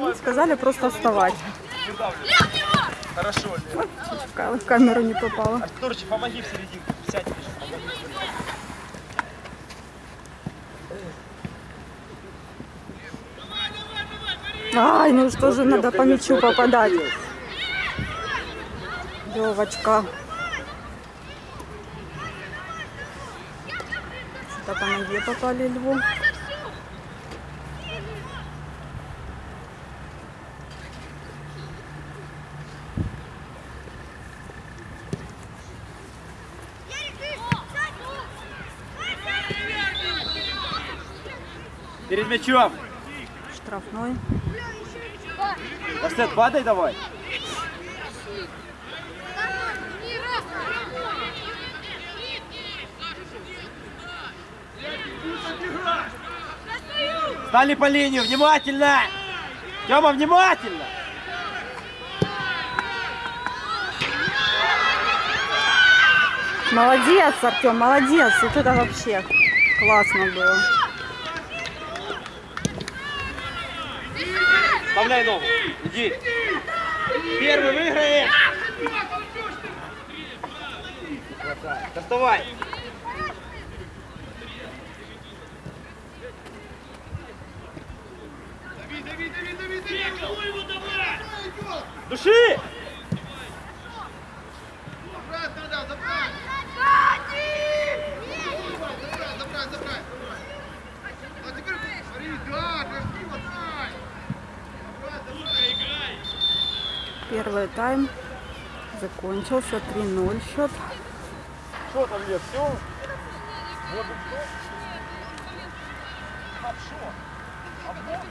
Ну, сказали просто вставать. Хорошо, Лев. В ка- В камеру не попала. Артурчик, помоги в серединку. Сядь. Ай, ну что же, надо по мячу попадать. Левочка. Что-то по ноге попали льву. Перед мячом. Штрафной. Арсен, падай давай. Стали по линию, внимательно! Тёма, внимательно! Молодец, Артем, молодец. Вот это вообще классно было. Вставляй ногу, иди. Первый выиграет. Доставай. Первый тайм закончился 3-0 счет. Что там, Лев, все? Вот и все. Хорошо. Обмон?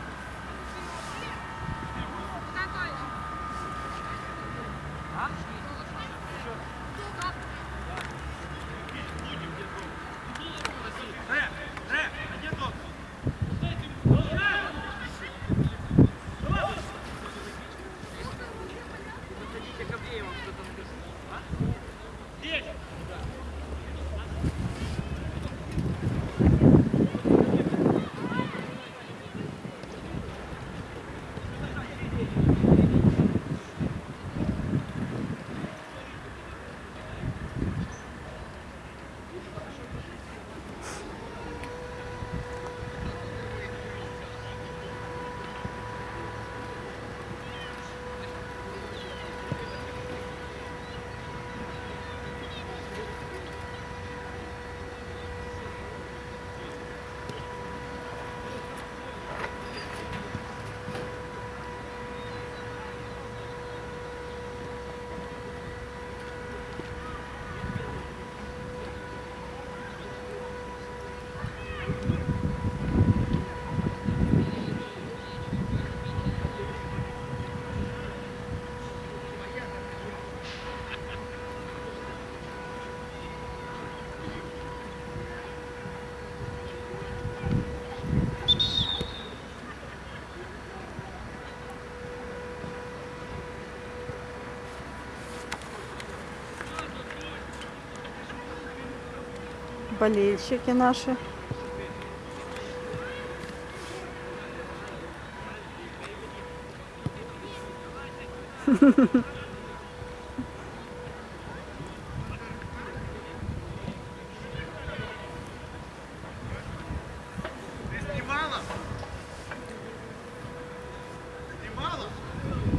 Болельщики наши.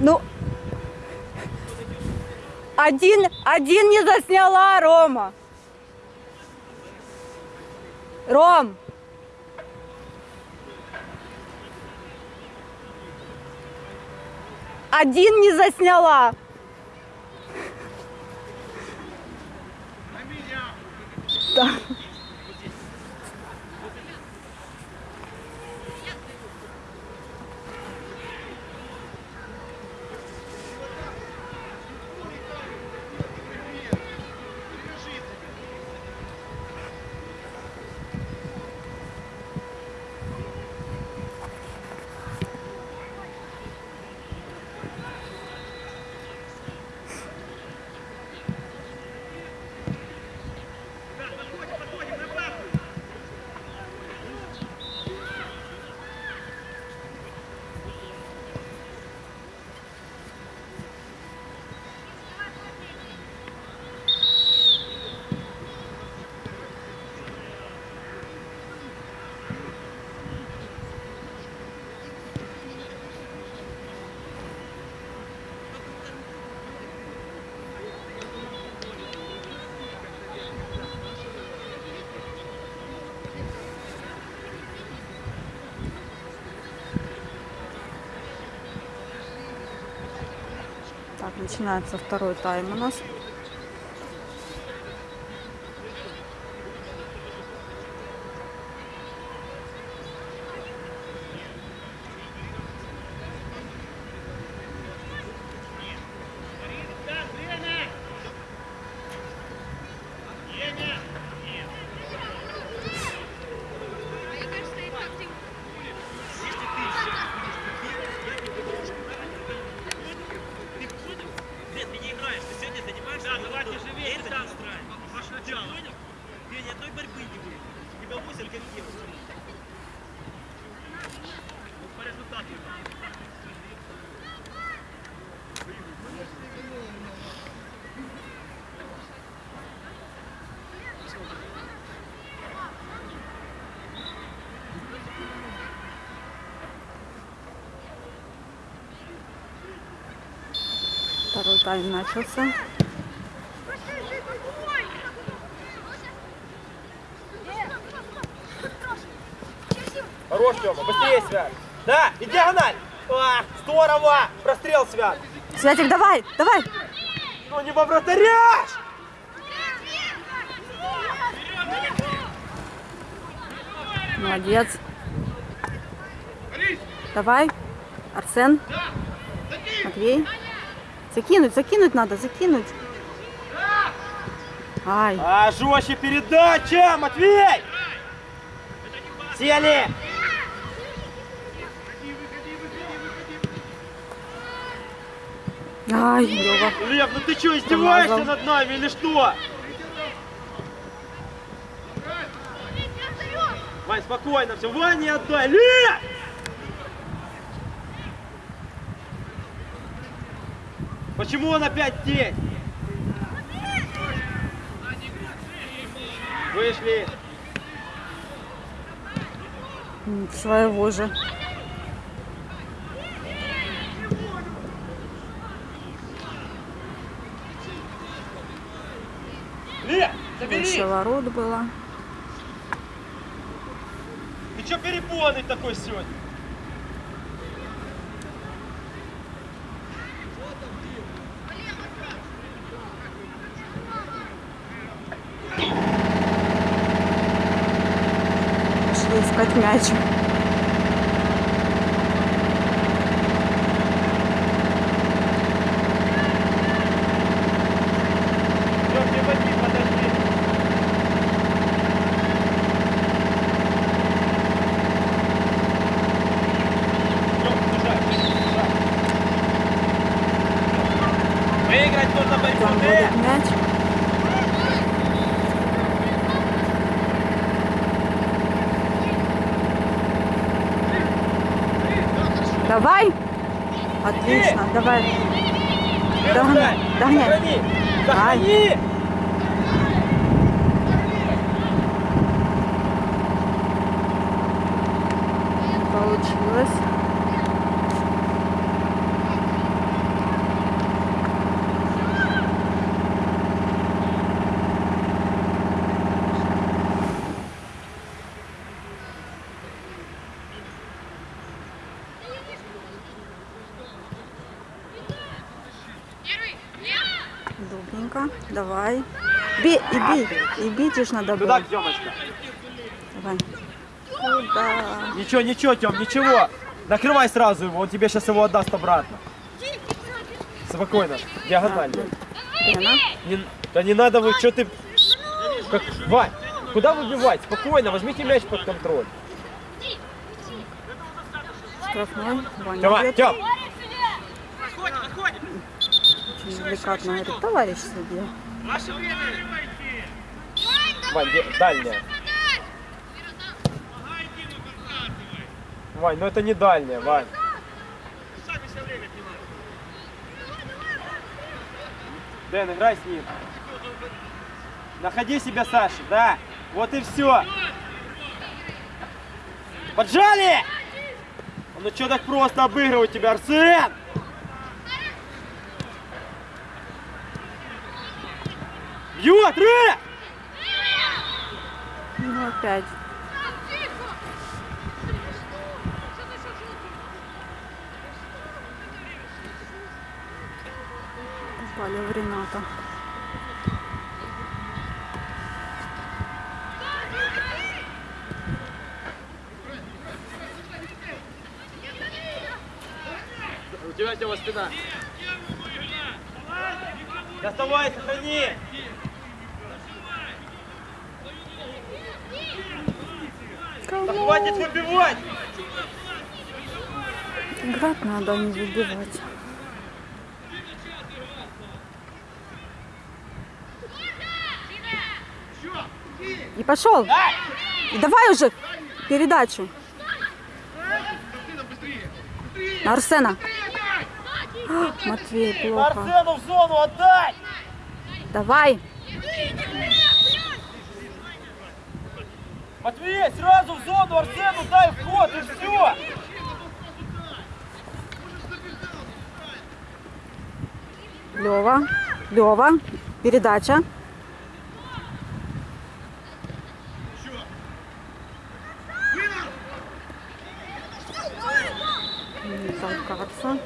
Ну, один, один не засняла, Рома. Ром. Один не засняла. Начинается второй тайм у нас. Нет, ты не играешь, ты сегодня занимаешься. Да, давай ты живее, это не устраивает. Ваше начало. Понял? Ты ни одной борьбы не будет. У тебя 8 как девушка. По результату. Второй тайм начался. Хорош, Тёма, быстрее, Свят. Да, и диагональ. А, здорово. Прострел, Свят. Святик, давай, давай. Ну не во вратаря! Молодец. Давай. Арсен. Матвей. Закинуть, закинуть надо, закинуть. Ай, А, жестче передача, Матвей! Сели! ай, Лёва. Лев, ну ты что, издеваешься Промазал. над нами или что? Вань, спокойно все. Вань, не отдай. Лев! Почему он опять здесь? Вышли. Своего же. Больше ворот было. Ты что перепуганный такой сегодня? Пошли искать мяч. Лев, не води, подожди. Лев, бежать, бежать. Выиграть нужно борьбу, Там ты! будет мяч. Давай. Отлично, давай. Догоняй, догоняй. Сохрани! Сохрани! Получилось. Давай. Бей, и бей. И бить уж надо Туда, было. Тёмочка. Давай. Куда? Ничего, ничего, Тём, ничего. Накрывай сразу его, он тебе сейчас его отдаст обратно. Спокойно, диагонально. Лена. Не, да не надо вы, что ты... Как, Вань, куда выбивать? Спокойно, возьмите мяч под контроль. Штрафной. Ваня бьет. Тём, Очень деликатно говорит, товарищ судья. Вань, де- дальняя. Вань, ну это не дальняя, Вань. Дэн, играй с ним. Находи себя, Саша, да. Вот и все. Поджали! Ну что так просто обыгрывать тебя, Арсен? Бьет, Рэ! Ну опять. попали в Рената. У тебя Тёма спина. Доставай, сохрани. Да хватит выбивать. Играть надо, а не выбивать. И пошел. И давай уже передачу. На Арсена. Матвей, плохо. Арсену в зону отдай. Давай. Матвей, сразу в зону Арсену дай вход и все. Лева. Лева. Передача. Не толкаться.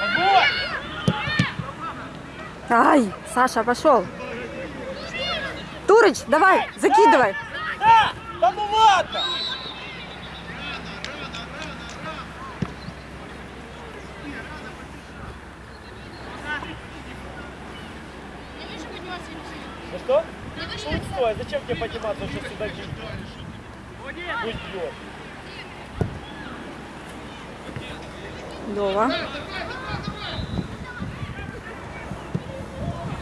Огонь! Ай, Саша, пошел. Турыч, давай, закидывай. Да, да ну ладно. Ну что? Ну стой, зачем тебе подниматься, он сейчас сюда кинет? Пусть бьет. Лева.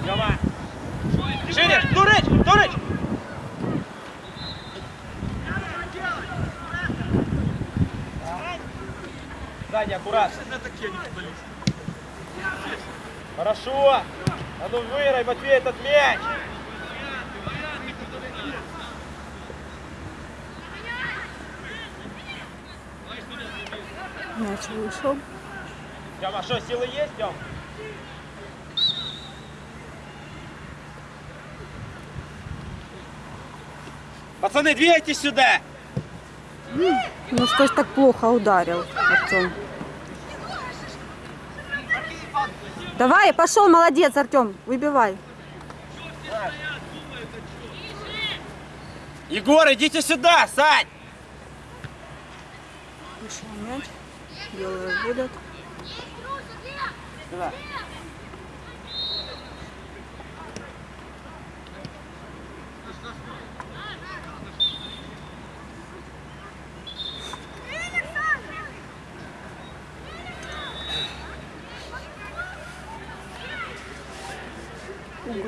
Тёма! Шире! Турыч! Турыч! Сзади, аккуратно. Хорошо! А ну вырой, Матвей, этот мяч! Мяч вышел. Тёма, что, силы есть, Тём? Пацаны, двигайтесь сюда! Ну что ж так плохо ударил, Артем? Давай, пошел, молодец, Артем, выбивай. Егор, идите сюда, Сань! Вышел мяч. Белые будут. Сюда.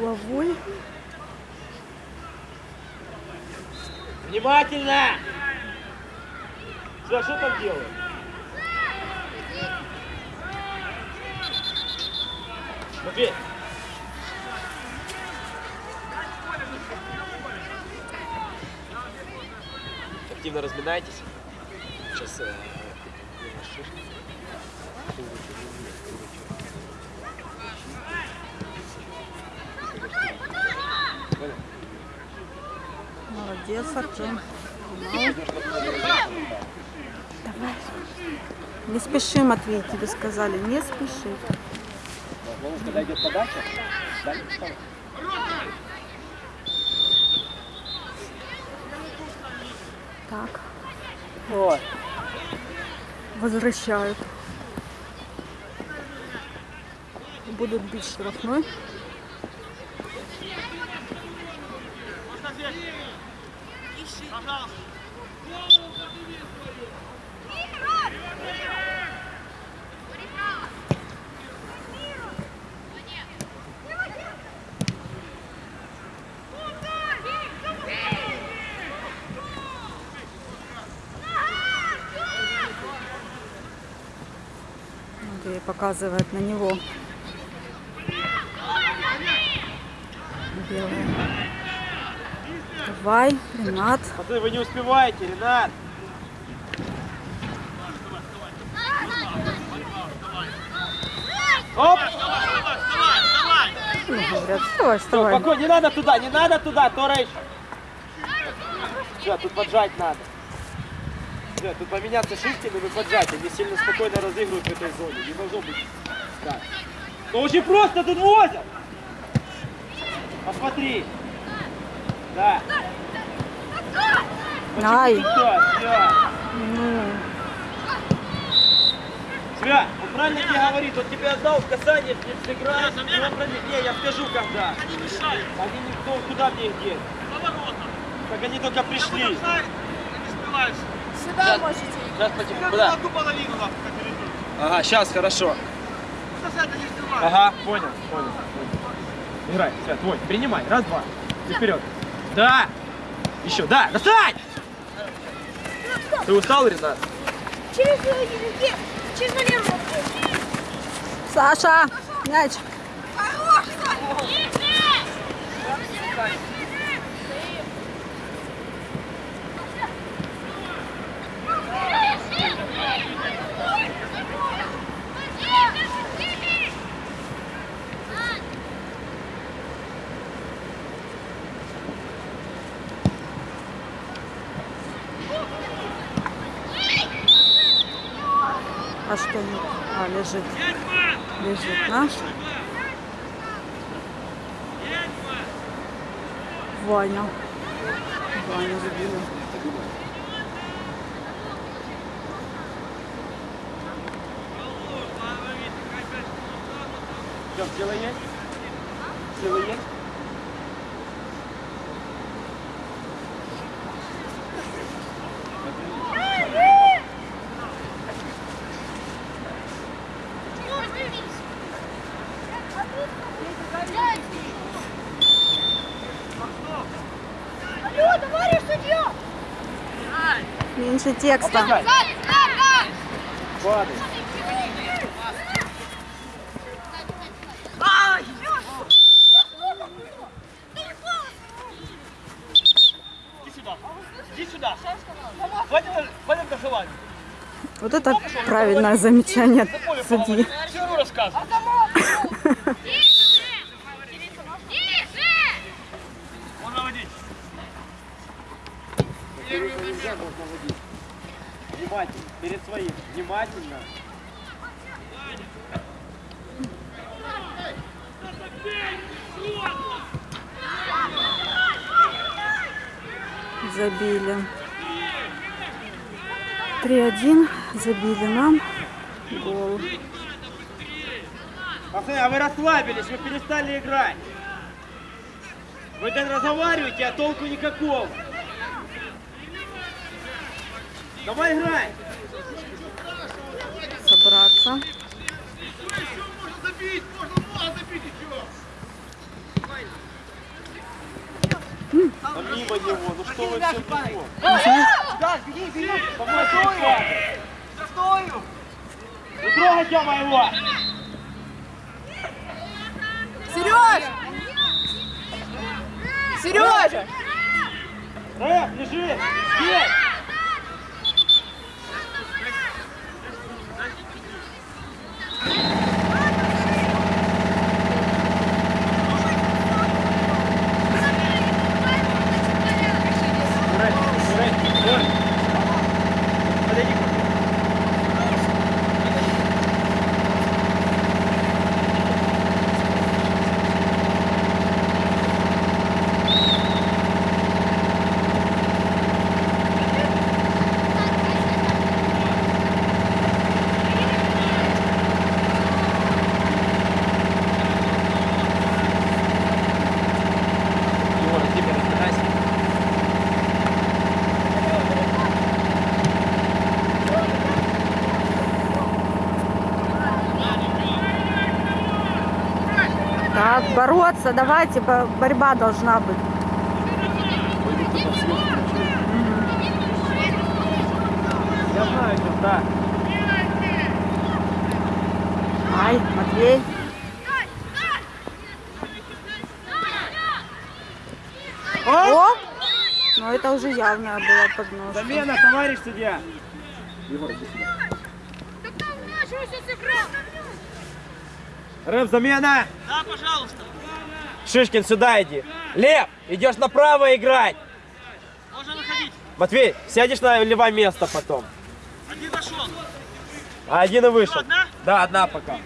Угловой. Внимательно! Сюда, что там делают? Матвей! Активно разминайтесь. Сейчас э, Молодец, Артем. Давай. Не спеши, Матвей, тебе сказали, не спеши. когда идет подача, Так, Вот. возвращают. Будут бить штрафной. Показывает на него. Белая. Давай, Ренат. Пацаны, вы не успеваете, Ренат. Оп! Ну, говорят, вставай, вставай. спокойно, не надо туда, не надо туда, Торыч. Все, тут поджать надо. Все, тут поменяться шифтами и поджать. Они сильно спокойно разыгрывают в этой зоне. Не должно быть так. Ну очень просто тут возят. Посмотри. Да. Ай. Все. Ну, Свя, он правильно тебе говорит, он тебе отдал в касание, ты сыграешь, и он Не, я скажу когда. Они мешают. Они никто, куда мне их деть? Поворотно. Так они только пришли. Не успеваешь. Сейчас потихоньку. Я Куда? ту половину перейдешь. Ага, сейчас, хорошо. Ага, понял, понял. Играй, все, твой. Принимай. Раз, два. И вперед. Да! Еще, да! Достань! Ты устал, Ренат? Через, э, через Валеру. Саша, мяч. А что нет? А, лежит. Лежит наш. Ваня. Ваня забили. Все, сила есть? Сила есть? Алло, товарищ судья! Меньше текста. Опускай. Падай. Иди сюда. Иди сюда. Пойдем, пойдем на желание. Вот это правильное замечание судьи. Можно водить. Внимательно. Перед своим. Внимательно. Забили. 3-1. Забили нам. Гол. Пацаны, а вы расслабились, вы перестали играть. Вы так разговариваете, а толку никакого. Давай играй. Собраться. Можно забить, можно много забить еще. А мимо него, ну что вы все? Да, беги, беги. Помойте Застою. Не трогайте моего! Сереж! Сережа! Рэп, лежи! Здесь! Рэп, рэп, рэп. Подойди ко мне. Егор, тебе разбирайся. Так, бороться, давайте, бо- борьба должна быть. Я знаю, что да. Ай, Матвей. О! это уже явная была подножка. Замена, товарищ судья там мяч уже сыграл. Рэп, замена. Да, пожалуйста. Шишкин, сюда иди. Лев, идешь направо играть. Можно выходить. Матвей, сядешь на левое место потом. Один зашел. А один и вышел. одна? Да, одна пока.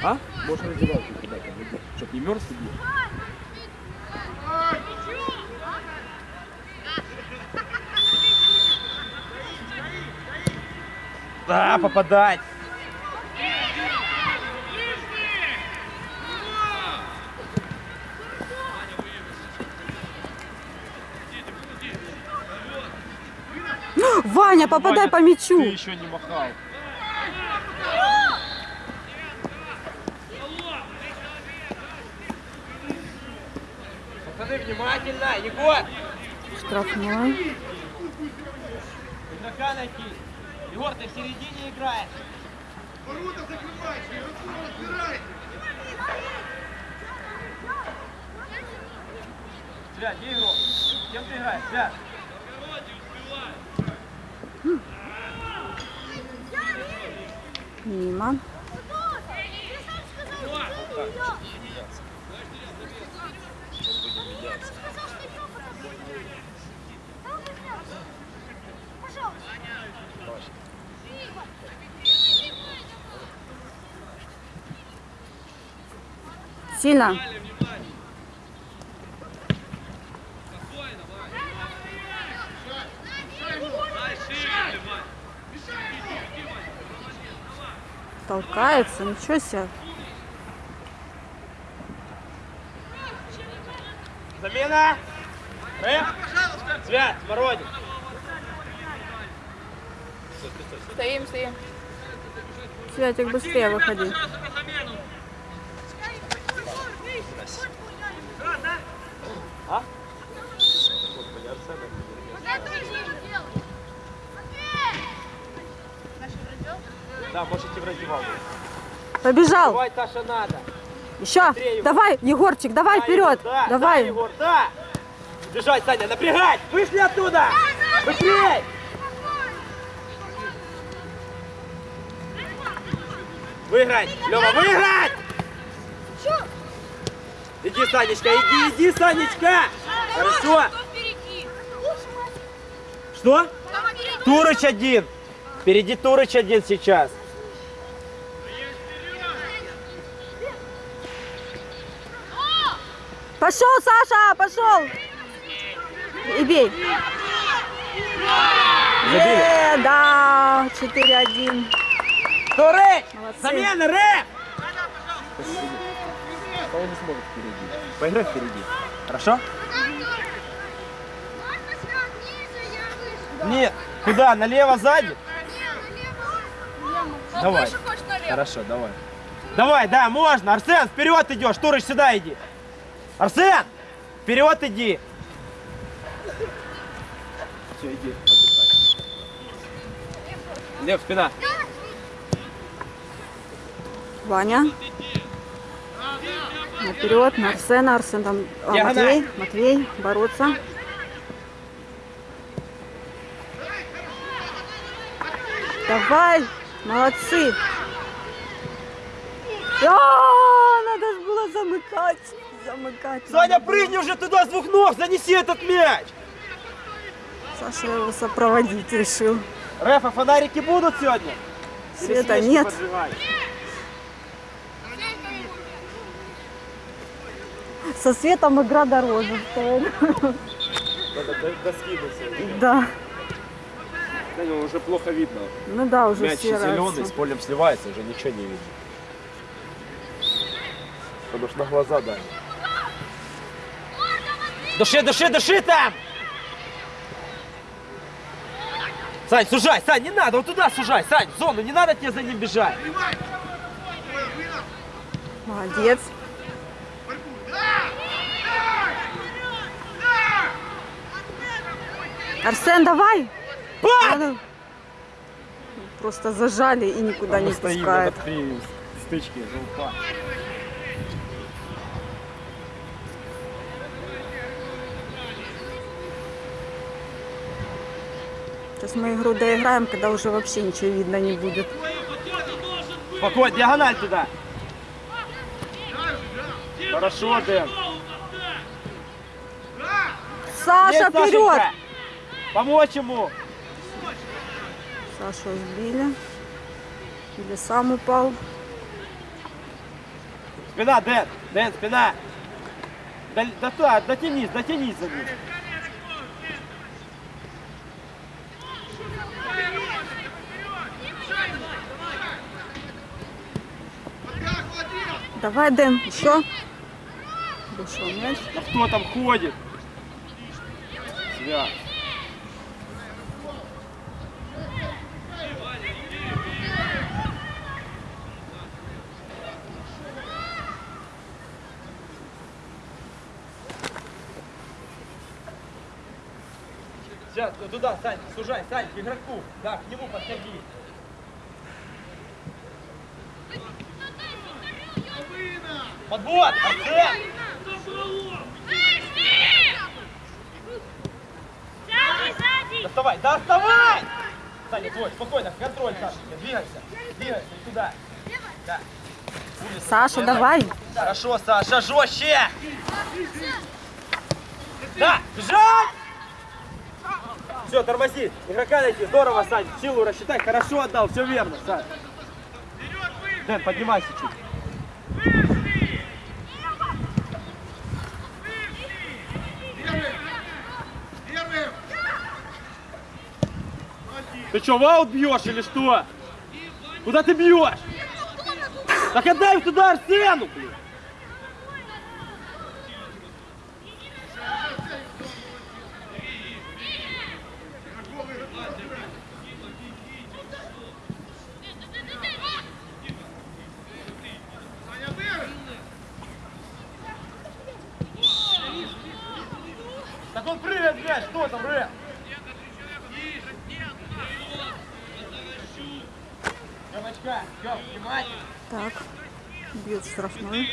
А? Можешь раздеваться туда, чтоб не мерз тебе. Да, попадать. Ваня, попадай по мячу. Ты еще не махал. Пацаны, внимательно! Егор! Штрафной. Игрока найти. Егор, ты в середине играешь. Свят, где игрок? Кем ты играешь? Свят. Мимо. Сильно. Толкается, ничего себе. Замена! Рэп! Свят, Смородин! Стоим, стоим. Святик, быстрее выходи. Да, можете в раздевалку. Побежал. Давай, Таша, надо. Еще. Быстрее. Давай, Егорчик, давай Да, вперед. Да, давай. Да, Егор, да. Бежать, Саня, напрягать! Вышли оттуда! Быстрей! Выиграть! Лёва, выиграть! Иди, Санечка, иди, иди, Санечка! Хорошо! Что? Турыч один! Впереди Турыч один сейчас. Пошел, Саша, пошел. И бей. Е, да, 4-1. Турыч! Молодцы. Замена, рэп! Поиграй впереди. Хорошо? Нет. Куда? Налево сзади? Давай. Хорошо, давай. Давай, да, можно. Арсен, вперед идешь. Турыч, сюда иди. Арсен! Вперед иди. Все, иди, отдыхай. Лев, спина. Ваня. Наперед, на Арсена. Арсен там. а. Матвей, Матвей, бороться. Давай, молодцы. А, надо же было замыкать. Замыкать. Саня, прыгни уже туда с двух ног, занеси этот мяч. Саша его сопроводить решил. Рэфа, фонарики будут сегодня? Света нет. поджигать? Со светом игра дороже. стоит. Да. Да, ну, уже плохо видно. Ну да, уже Мяч серое зеленый, всё. с полем сливается, уже ничего не видно. Потому что на глаза дали. Души, души, души там! Сань, сужай, Сань, не надо, вот туда сужай, Сань, в зону, не надо тебе за ним бежать. Молодец. Арсен, давай. Надо. просто зажали и никуда не Мы стоим пускают. вот при стычке желпа. Сейчас мы игру доиграем, когда уже вообще ничего видно не будет. Спокойно, диагональ туда. Хорошо, Дэн. Саша, Есть, вперед! Сашенька. Помочь ему. Сашу сбили. Или сам упал. Спина, Дэн. Дэн, спина. Дотянись, дотянись за ним. Давай, Дэн, еще. Вышел мяч. А кто там ходит? Свят. Сейчас, туда, Сань, сужай, Сань, к игроку. Да, к нему подходи. Подбор, Арсен! Доставай, доставай! Саня, твой, спокойно, контроль, Сашенька, двигайся, двигайся туда. Да. Саша, давай. Хорошо, Саша, жестче! Да, бежать! Все, тормози, игрока найти, здорово, Сань, силу рассчитай, хорошо отдал, все верно, Сань. Дэн, поднимайся чуть. Ты что, в аут бьешь или что? Куда ты бьешь? Так отдай туда Арсену, блин. Так он прыгает, блядь, что там, Рэм? Девочка, Тём, внимание. Так. Бьет штрафной.